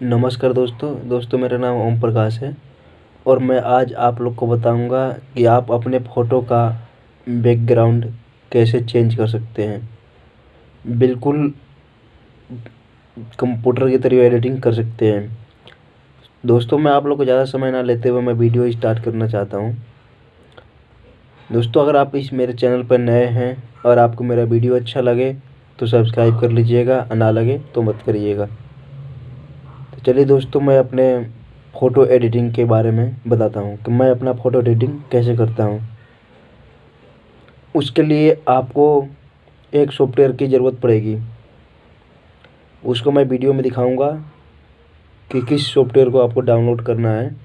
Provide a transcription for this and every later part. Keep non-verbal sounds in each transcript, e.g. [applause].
नमस्कार दोस्तों। दोस्तों, मेरा नाम ओम प्रकाश है और मैं आज आप लोग को बताऊँगा कि आप अपने फ़ोटो का बैकग्राउंड कैसे चेंज कर सकते हैं। बिल्कुल कंप्यूटर की तरह एडिटिंग कर सकते हैं। दोस्तों, मैं आप लोग को ज़्यादा समय ना लेते हुए मैं वीडियो स्टार्ट करना चाहता हूँ। दोस्तों, अगर आप इस मेरे चैनल पर नए हैं और आपको मेरा वीडियो अच्छा लगे तो सब्सक्राइब कर लीजिएगा ना लगे तो मत करिएगा। तो चलिए दोस्तों, मैं अपने फ़ोटो एडिटिंग के बारे में बताता हूँ कि मैं अपना फ़ोटो एडिटिंग कैसे करता हूँ। उसके लिए आपको एक सॉफ्टवेयर की ज़रूरत पड़ेगी। उसको मैं वीडियो में दिखाऊँगा कि किस सॉफ्टवेयर को आपको डाउनलोड करना है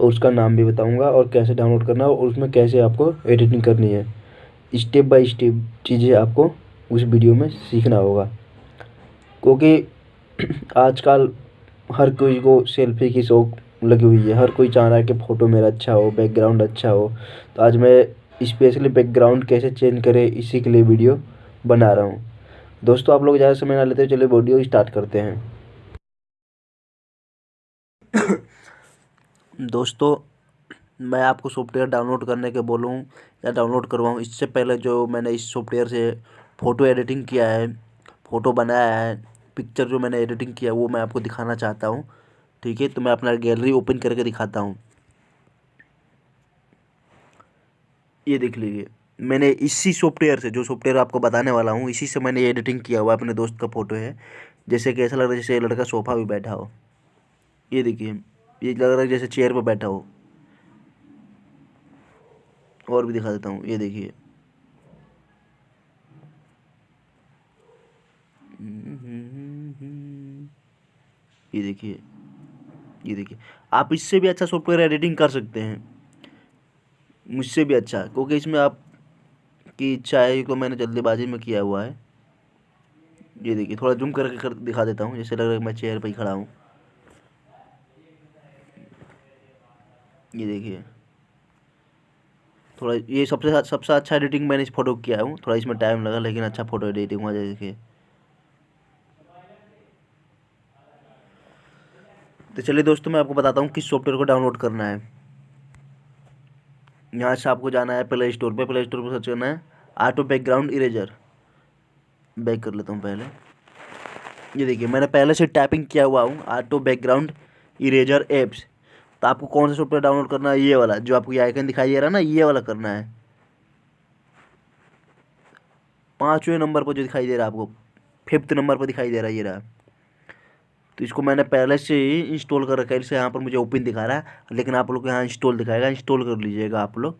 और उसका नाम भी बताऊँगा और कैसे डाउनलोड करना है और उसमें कैसे आपको एडिटिंग करनी है। स्टेप बाय स्टेप चीज़ें आपको उस वीडियो में सीखना होगा। क्योंकि [clears throat] आजकल हर कोई को सेल्फी की शौक लगी हुई है। हर कोई चाह रहा है कि फ़ोटो मेरा अच्छा हो बैकग्राउंड अच्छा हो। तो आज मैं स्पेशली बैकग्राउंड कैसे चेंज करें, इसी के लिए वीडियो बना रहा हूँ। दोस्तों, आप लोग ज़्यादा समय ना लेते चलिए वीडियो स्टार्ट करते हैं। दोस्तों, मैं आपको सॉफ्टवेयर डाउनलोड करने के बोलूँ या डाउनलोड करवाऊँ, इससे पहले जो मैंने इस सॉफ्टवेयर से फ़ोटो एडिटिंग किया है फ़ोटो बनाया है पिक्चर जो मैंने एडिटिंग किया, वो मैं आपको दिखाना चाहता हूँ। ठीक है? तो मैं अपना गैलरी ओपन करके दिखाता हूँ। ये देख लीजिए। मैंने इसी सॉफ्टवेयर से, जो सॉफ्टवेयर आपको बताने वाला हूँ, इसी से मैंने एडिटिंग किया हुआ अपने दोस्त का फ़ोटो है। जैसे कि ऐसा लग रहा है जैसे लड़का सोफ़ा भी बैठा हो। ये देखिए, ये लग रहा है जैसे चेयर पर बैठा हो। और भी दिखा देता हूँ। ये देखिए। ये देखिए ये देखिए। आप इससे भी अच्छा सॉफ्टवेयर एडिटिंग कर सकते हैं। मुझसे भी अच्छा क्योंकि इसमें आप की इच्छा है तो मैंने जल्दीबाजी में किया हुआ है। ये देखिए, थोड़ा जूम करके कर, दिखा देता हूँ, जैसे लग रहा है मैं चेयर पर ही खड़ा हूँ। ये देखिए। थोड़ा, ये सबसे सबसे अच्छा एडिटिंग मैंने इस फ़ोटो किया हूँ, थोड़ा इसमें टाइम लगा, लेकिन अच्छा फ़ोटो एडिटिंग हुआ देखिए तो चलिए दोस्तों, मैं आपको बताता हूँ किस सॉफ्टवेयर को डाउनलोड करना है। यहाँ से आपको जाना है प्ले स्टोर पे। प्ले स्टोर पर सर्च करना है ऑटो बैकग्राउंड इरेजर बैक कर लेता हूँ पहले। ये देखिए, मैंने पहले से टाइपिंग किया हुआ हूँ ऑटो बैकग्राउंड इरेजर एप्स तो आपको कौन सा सॉफ्टवेयर डाउनलोड करना है? ये वाला, जो आपको ये आइकन दिखाई दे रहा है ना, ये वाला करना है। पाँचवें नंबर पर जो दिखाई दे रहा है आपको फिफ्थ नंबर पर दिखाई दे रहा है ये रहा। तो इसको मैंने पहले से ही इंस्टॉल कर रखा है। इसे यहाँ पर मुझे ओपन दिखा रहा है। लेकिन आप लोग को यहाँ इंस्टॉल दिखाएगा। इंस्टॉल कर लीजिएगा आप लोग।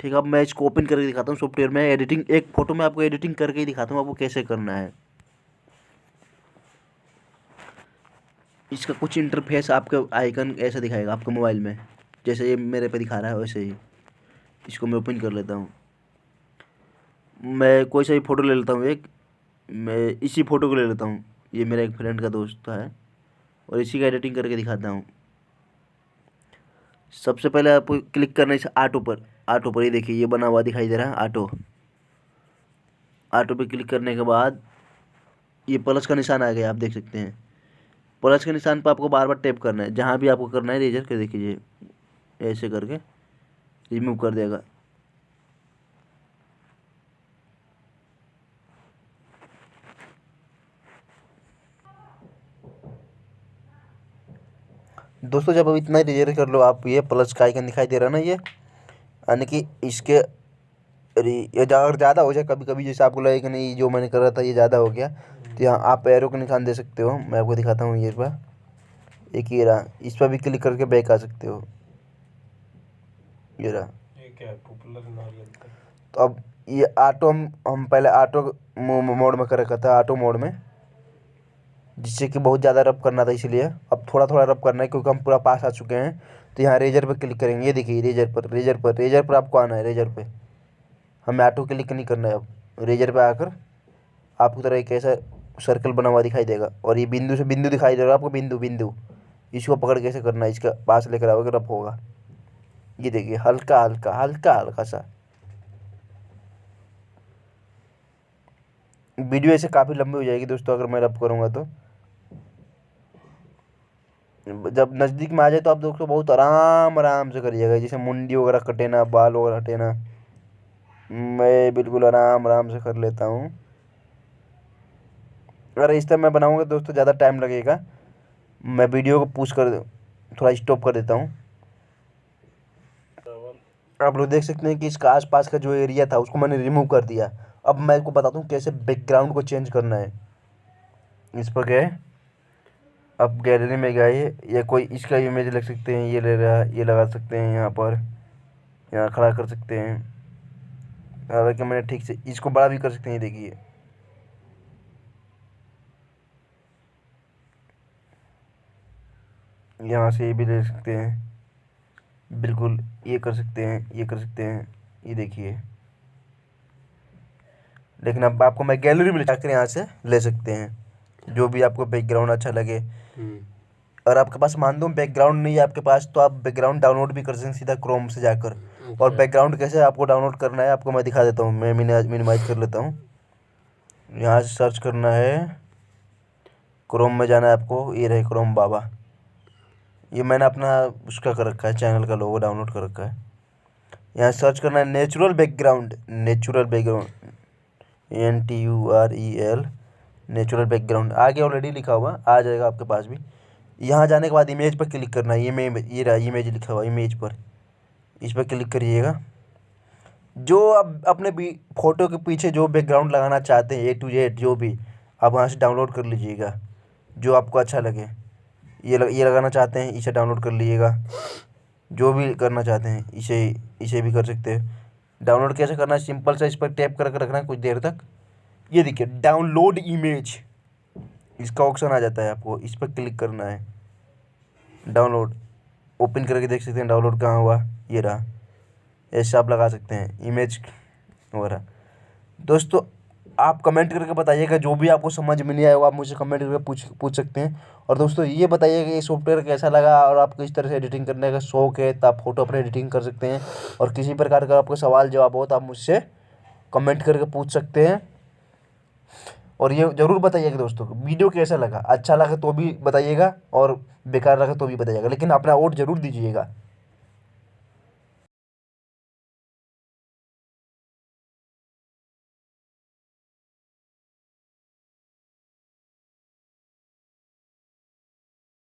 ठीक है, अब मैं इसको ओपन करके दिखाता हूँ सॉफ्टवेयर में। एडिटिंग एक फ़ोटो में आपको एडिटिंग करके ही दिखाता हूँ आपको कैसे करना है। इसका कुछ इंटरफेस आपका आइकन ऐसा दिखाएगा आपके मोबाइल में। जैसे ये मेरे पे दिखा रहा है वैसे ही। इसको मैं ओपन कर लेता हूँ। मैं कोई सा भी फ़ोटो ले लेता हूँ एक। मैं इसी फ़ोटो को ले लेता हूँ। ये मेरा एक फ्रेंड का दोस्त है और इसी का एडिटिंग करके दिखाता हूँ। सबसे पहले आपको क्लिक करना है आटो पर। आटो पर ही देखिए, ये बना हुआ दिखाई दे रहा है आटो आटो पे क्लिक करने के बाद ये प्लस का निशान आ गया, आप देख सकते हैं। प्लस के निशान पर आपको बार बार टैप करना है। जहाँ भी आपको करना है रेजर कर देखिए ऐसे करके रिमूव कर देगा। दोस्तों जब अब इतना ही रिज़र्व कर लो आप ये प्लस का आइकन दिखाई दे रहा है ना ये? यानी कि इसके ये अगर ज़्यादा हो जाए कभी कभी जैसे आपको लगे कि नहीं जो मैंने कर रहा था ये ज़्यादा हो गया। तो यहाँ आप एरो का निशान दे सकते हो। मैं आपको दिखाता हूँ ये पर एक ये रहा। इस पर भी क्लिक करके बैक आ सकते हो। ये रहा। तो अब ये ऑटो हम हम पहले ऑटो मोड में कर रखा था ऑटो मोड में। जिससे कि बहुत ज़्यादा रब करना था इसलिए। अब थोड़ा थोड़ा रब करना है क्योंकि हम पूरा पास आ चुके हैं। तो यहाँ रेजर पर क्लिक करेंगे। ये देखिए, रेजर पर रेजर पर रेजर पर आपको आना है, रेजर पर हमें ऑटो क्लिक नहीं करना है अब। रेजर पर आकर आपको तरह एक ऐसा सर्कल बना हुआ दिखाई देगा। और ये बिंदु से बिंदु दिखाई दे रहा है आपको, बिंदु बिंदु। इसको पकड़ कैसे करना है, इसका पास लेकर आओगे रब होगा। ये देखिए, हल्का हल्का हल्का हल्का सा। वीडियो ऐसे काफ़ी लंबी हो जाएगी दोस्तों, अगर मैं रब करूँगा तो। जब नज़दीक में आ जाए तो आप दोस्तों बहुत आराम आराम से करिएगा। जैसे मुंडी वगैरह कटे ना, बाल वगैरह हटे ना, मैं बिल्कुल आराम आराम से कर लेता हूँ। अगर इस तरह मैं बनाऊँगा दोस्तों, ज़्यादा टाइम लगेगा। मैं वीडियो को पूछ कर, थोड़ा स्टॉप कर देता हूँ। आप लोग देख सकते हैं कि इसका आसपास का जो एरिया था, उसको मैंने रिमूव कर दिया। अब मैं आपको बताता हूँ कैसे बैकग्राउंड को चेंज करना है। इस पर गए। अब गैलरी में गए या कोई इसका इमेज लग सकते हैं, ये ले रहा है ये लगा सकते हैं यहाँ पर, यहाँ खड़ा कर सकते हैं। हालाँकि मैंने ठीक से इसको बड़ा भी कर सकते हैं देखिए। यहाँ से ये भी ले सकते हैं। बिल्कुल, ये कर सकते हैं, ये कर सकते हैं, ये देखिए। लेकिन अब आपको मैं गैलरी में जाकर यहाँ से ले सकते हैं। जो भी आपको बैकग्राउंड अच्छा लगे। हम्म। और आपके पास मान दो बैकग्राउंड नहीं है आपके पास तो आप बैकग्राउंड डाउनलोड भी कर सकते हैं सीधा क्रोम से जाकर। और बैकग्राउंड कैसे आपको डाउनलोड करना है आपको मैं दिखा देता हूँ मैं मिनिमाइज कर लेता हूँ। यहाँ से सर्च करना है। क्रोम में जाना है आपको ये रहे क्रोम बाबा। ये मैंने अपना उसका कर रखा है चैनल का लोगो डाउनलोड कर रखा है। यहाँ सर्च करना है natural background natural background N T U R E L natural background आगे ऑलरेडी लिखा हुआ आ जाएगा आपके पास भी। यहाँ जाने के बाद इमेज पर क्लिक करना है ये ये रहा इमेज लिखा हुआ इमेज पर। इस पर क्लिक करिएगा। जो आप अपने भी फ़ोटो के पीछे जो बैकग्राउंड लगाना चाहते हैं ए टू जेड जो भी आप वहाँ से डाउनलोड कर लीजिएगा। जो आपको अच्छा लगे। ये लग, ये लगाना चाहते हैं इसे डाउनलोड कर लीजिएगा। जो भी करना चाहते हैं इसे इसे भी कर सकते हैं। डाउनलोड कैसे करना है? सिंपल सा इस पर टैप करके रखना है कुछ देर तक। ये देखिए डाउनलोड इमेज इसका ऑप्शन आ जाता है आपको, इस पर क्लिक करना है। डाउनलोड ओपन करके देख सकते हैं डाउनलोड कहाँ हुआ, ये रहा। ऐसे आप लगा सकते हैं इमेज वगैरह। दोस्तों, आप कमेंट करके बताइएगा, जो भी आपको समझ में नहीं आया वो आप मुझे कमेंट करके पूछ पूछ सकते हैं। और दोस्तों, ये बताइएगा ये सॉफ्टवेयर कैसा लगा, और आपको इस तरह से एडिटिंग करने का शौक है तो आप फ़ोटो अपने एडिटिंग कर सकते हैं। और किसी प्रकार का आपको सवाल जवाब हो तो आप मुझसे कमेंट करके पूछ सकते हैं। और ये ज़रूर बताइएगा दोस्तों को वीडियो कैसा लगा? अच्छा लगा तो भी बताइएगा और बेकार लगा तो भी बताइएगा, लेकिन अपना वोट ज़रूर दीजिएगा।